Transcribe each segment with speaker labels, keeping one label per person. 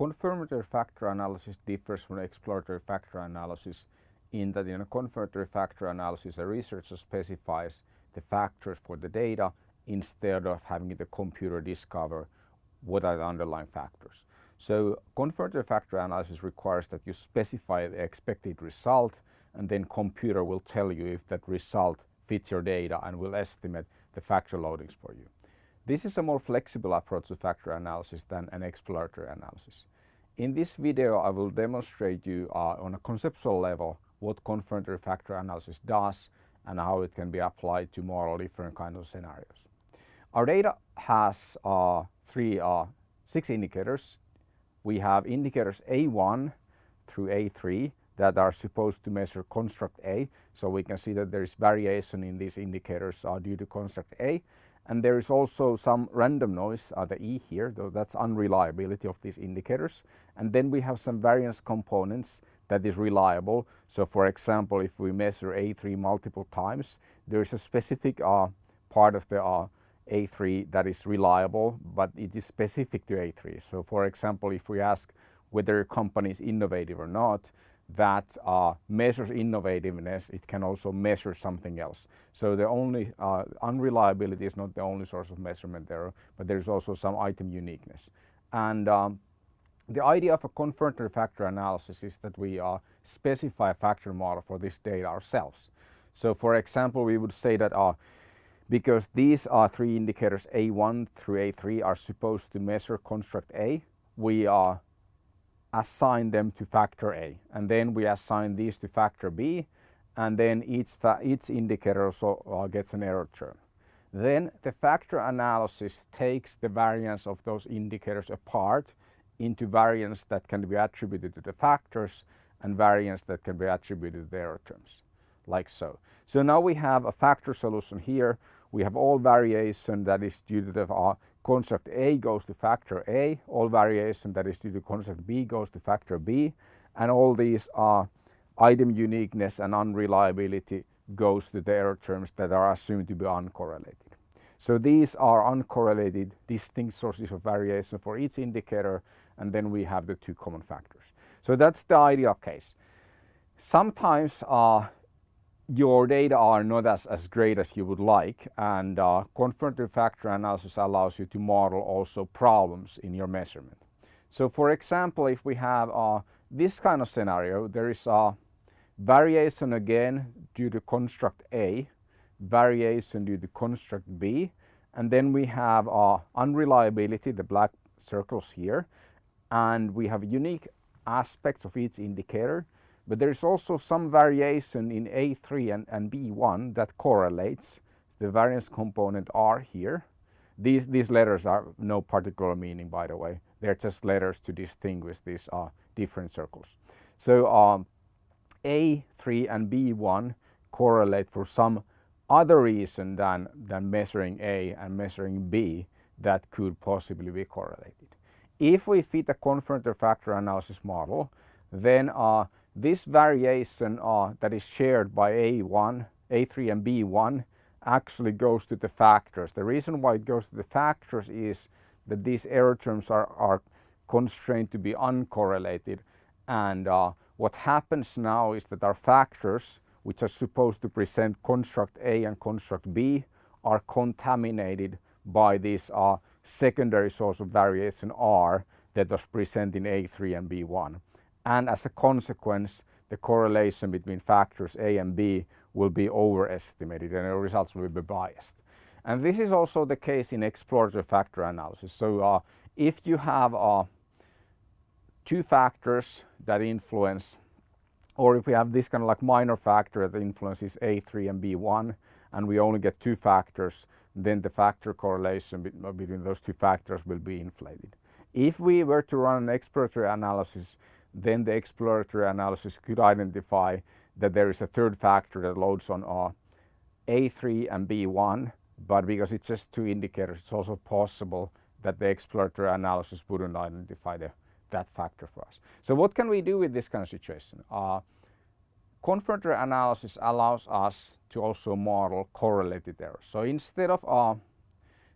Speaker 1: confirmatory factor analysis differs from exploratory factor analysis in that in a confirmatory factor analysis a researcher specifies the factors for the data instead of having the computer discover what are the underlying factors. So confirmatory factor analysis requires that you specify the expected result and then computer will tell you if that result fits your data and will estimate the factor loadings for you. This is a more flexible approach to factor analysis than an exploratory analysis. In this video I will demonstrate you uh, on a conceptual level what confirmatory factor analysis does and how it can be applied to model different kinds of scenarios. Our data has uh, three, uh, six indicators. We have indicators A1 through A3 that are supposed to measure construct A. So we can see that there is variation in these indicators uh, due to construct A. And there is also some random noise, uh, the E here, though that's unreliability of these indicators. And then we have some variance components that is reliable. So for example, if we measure A3 multiple times, there is a specific uh, part of the uh, A3 that is reliable, but it is specific to A3. So for example, if we ask whether a company is innovative or not, that uh, measures innovativeness, it can also measure something else. So the only uh, unreliability is not the only source of measurement error, but there's also some item uniqueness. And um, the idea of a confirmatory factor analysis is that we uh, specify a factor model for this data ourselves. So for example, we would say that uh, because these are three indicators A1 through A3 are supposed to measure construct A, we uh, assign them to factor A and then we assign these to factor B and then each, each indicator also uh, gets an error term. Then the factor analysis takes the variance of those indicators apart into variance that can be attributed to the factors and variance that can be attributed to the error terms, like so. So now we have a factor solution here. We have all variation that is due to the uh, construct A goes to factor A, all variation that is due to construct B goes to factor B, and all these are item uniqueness and unreliability goes to the error terms that are assumed to be uncorrelated. So these are uncorrelated distinct sources of variation for each indicator and then we have the two common factors. So that's the ideal case. Sometimes uh, your data are not as, as great as you would like and uh, factor analysis allows you to model also problems in your measurement. So for example, if we have uh, this kind of scenario, there is a variation again due to construct A, variation due to construct B, and then we have uh, unreliability, the black circles here, and we have unique aspects of each indicator but there is also some variation in A3 and, and B1 that correlates. The variance component R here. These, these letters are no particular meaning by the way. They're just letters to distinguish these uh, different circles. So um, A3 and B1 correlate for some other reason than, than measuring A and measuring B that could possibly be correlated. If we fit a confirmatory factor analysis model, then uh, this variation uh, that is shared by A1, A3 and B1 actually goes to the factors. The reason why it goes to the factors is that these error terms are, are constrained to be uncorrelated and uh, what happens now is that our factors which are supposed to present construct A and construct B are contaminated by this uh, secondary source of variation R that was present in A3 and B1 and as a consequence the correlation between factors A and B will be overestimated and the results will be biased. And this is also the case in exploratory factor analysis. So uh, if you have uh, two factors that influence or if we have this kind of like minor factor that influences A3 and B1 and we only get two factors then the factor correlation between those two factors will be inflated. If we were to run an exploratory analysis then the exploratory analysis could identify that there is a third factor that loads on uh, A3 and B1 but because it's just two indicators it's also possible that the exploratory analysis wouldn't identify the, that factor for us. So what can we do with this kind of situation? Uh, confirmatory analysis allows us to also model correlated errors. So instead of uh,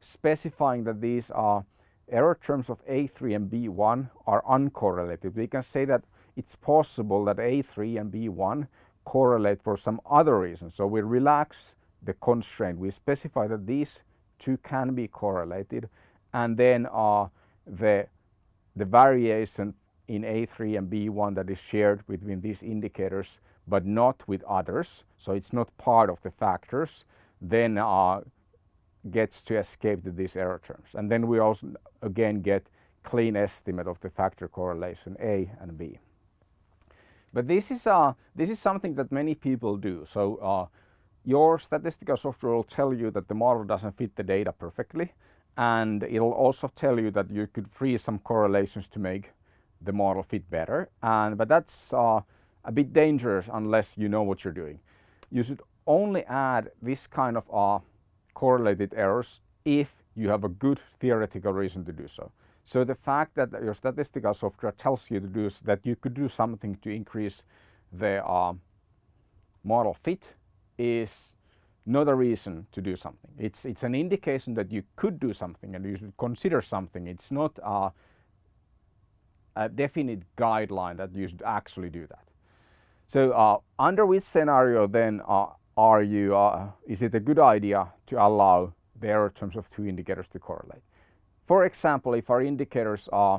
Speaker 1: specifying that these are error terms of A3 and B1 are uncorrelated. We can say that it's possible that A3 and B1 correlate for some other reason. So we relax the constraint. We specify that these two can be correlated and then uh, the, the variation in A3 and B1 that is shared between these indicators but not with others, so it's not part of the factors, then uh, gets to escape these error terms. And then we also again get clean estimate of the factor correlation A and B. But this is, uh, this is something that many people do. So uh, your statistical software will tell you that the model doesn't fit the data perfectly and it'll also tell you that you could freeze some correlations to make the model fit better. And, but that's uh, a bit dangerous unless you know what you're doing. You should only add this kind of uh, correlated errors if you have a good theoretical reason to do so. So the fact that your statistical software tells you to do that you could do something to increase the uh, model fit is not a reason to do something. It's, it's an indication that you could do something and you should consider something. It's not a, a definite guideline that you should actually do that. So uh, under which scenario then uh, are you, uh, is it a good idea to allow the error terms of two indicators to correlate? For example, if our indicators uh,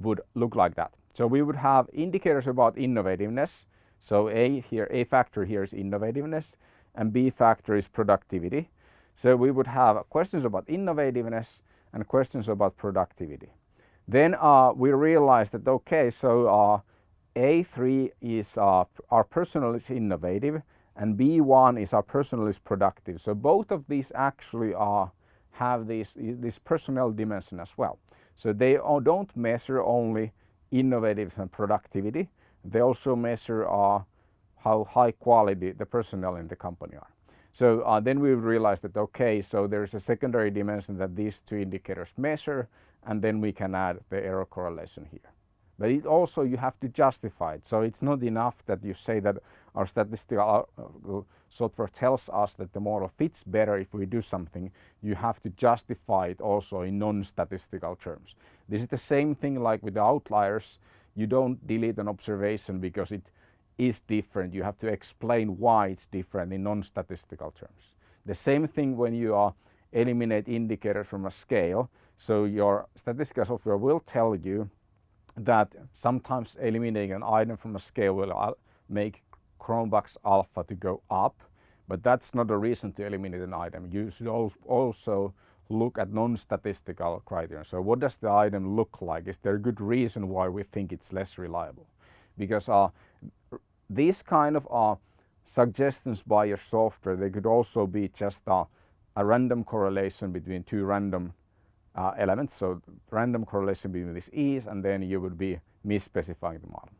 Speaker 1: would look like that. So we would have indicators about innovativeness. So A here, A factor here is innovativeness and B factor is productivity. So we would have questions about innovativeness and questions about productivity. Then uh, we realized that okay, so uh, A3 is uh, our personnel is innovative and B1 is our personnel is productive. So both of these actually are have this, this personnel dimension as well. So they don't measure only innovative and productivity, they also measure uh, how high quality the personnel in the company are. So uh, then we realized that okay, so there's a secondary dimension that these two indicators measure and then we can add the error correlation here. But it also you have to justify it. So it's not enough that you say that our statistical uh, software tells us that the model fits better if we do something. You have to justify it also in non-statistical terms. This is the same thing like with the outliers. You don't delete an observation because it is different. You have to explain why it's different in non-statistical terms. The same thing when you are eliminate indicators from a scale. So your statistical software will tell you that sometimes eliminating an item from a scale will make Cronbach's alpha to go up, but that's not a reason to eliminate an item. You should also look at non-statistical criteria. So what does the item look like? Is there a good reason why we think it's less reliable? Because uh, these kind of uh, suggestions by your software, they could also be just uh, a random correlation between two random uh, elements. So random correlation between these E's and then you would be misspecifying the model.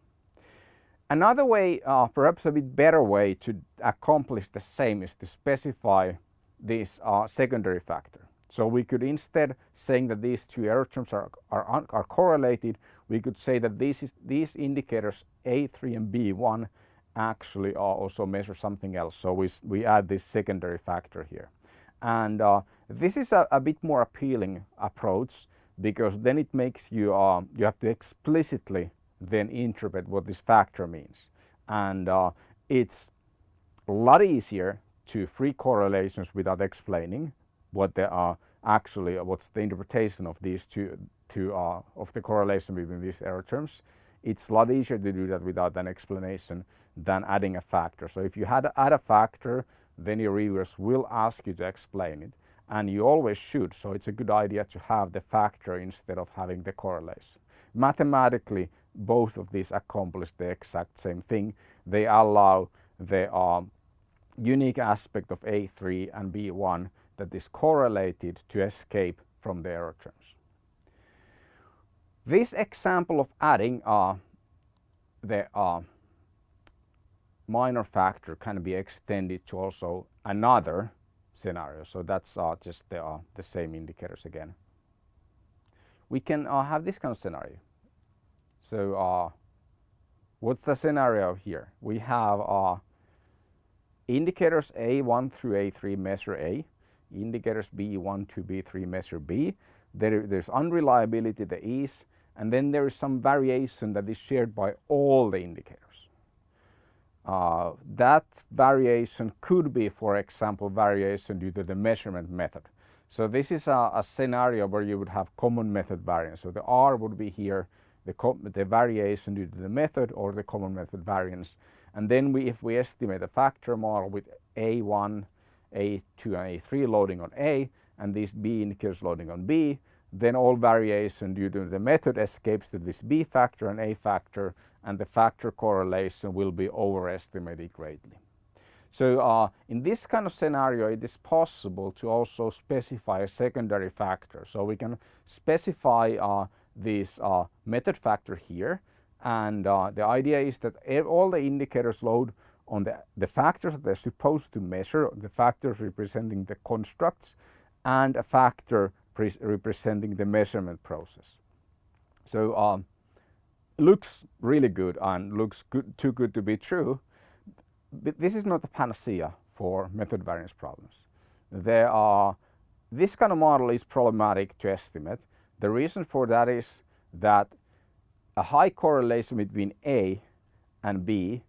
Speaker 1: Another way, uh, perhaps a bit better way to accomplish the same is to specify this uh, secondary factor. So we could instead saying that these two error terms are, are, are correlated, we could say that these, is, these indicators A3 and B1 actually also measure something else. So we, we add this secondary factor here. And uh, this is a, a, bit more appealing approach because then it makes you, uh, you have to explicitly then interpret what this factor means. And uh, it's a lot easier to free correlations without explaining what they are actually, what's the interpretation of these two, two uh, of the correlation between these error terms. It's a lot easier to do that without an explanation than adding a factor. So if you had to add a factor then your reviewers will ask you to explain it and you always should so it's a good idea to have the factor instead of having the correlation. Mathematically both of these accomplish the exact same thing. They allow the um, unique aspect of A3 and B1 that is correlated to escape from the error terms. This example of adding uh, the uh, minor factor can be extended to also another scenario. So that's uh, just the, uh, the same indicators again. We can uh, have this kind of scenario. So what's the scenario here? We have indicators A1 through A3 measure A, indicators B1 to B3 measure B, there, there's unreliability, the E's, and then there is some variation that is shared by all the indicators. Uh, that variation could be, for example, variation due to the measurement method. So this is a, a scenario where you would have common method variance. So the R would be here, the, the variation due to the method or the common method variance. And then we, if we estimate a factor model with A1, A2 and A3 loading on A and these B indicators loading on B, then all variation due to the method escapes to this B factor and A factor and the factor correlation will be overestimated greatly. So uh, in this kind of scenario it is possible to also specify a secondary factor. So we can specify uh, this uh, method factor here and uh, the idea is that all the indicators load on the, the factors that they're supposed to measure, the factors representing the constructs and a factor representing the measurement process. So um, looks really good and looks good, too good to be true. But this is not a panacea for method variance problems. There are, this kind of model is problematic to estimate. The reason for that is that a high correlation between A and B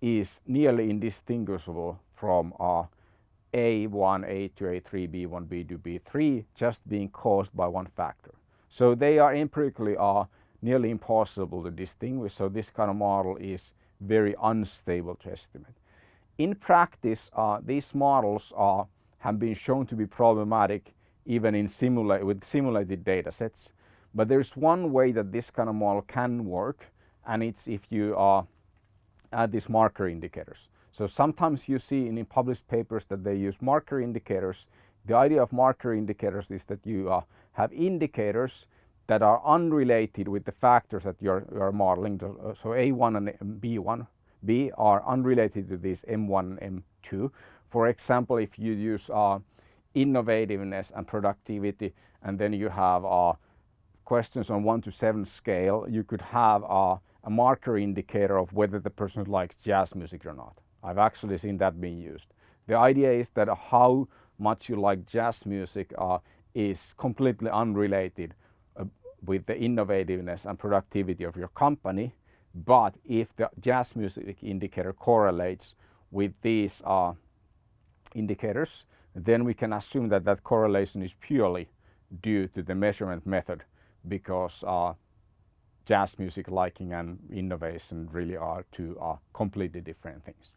Speaker 1: is nearly indistinguishable from uh, A1, A2, A3, B1, B2, B3 just being caused by one factor. So they are empirically are nearly impossible to distinguish. So this kind of model is very unstable to estimate. In practice, uh, these models are, have been shown to be problematic even in simula with simulated data sets. But there's one way that this kind of model can work and it's if you uh, add these marker indicators. So sometimes you see in published papers that they use marker indicators. The idea of marker indicators is that you uh, have indicators that are unrelated with the factors that you're, you're modeling. So A1 and B1 B are unrelated to these M1 and M2. For example, if you use uh, innovativeness and productivity and then you have uh, questions on 1 to 7 scale, you could have uh, a marker indicator of whether the person likes jazz music or not. I've actually seen that being used. The idea is that how much you like jazz music uh, is completely unrelated uh, with the innovativeness and productivity of your company. But if the jazz music indicator correlates with these uh, indicators, then we can assume that that correlation is purely due to the measurement method because uh, jazz music liking and innovation really are two uh, completely different things.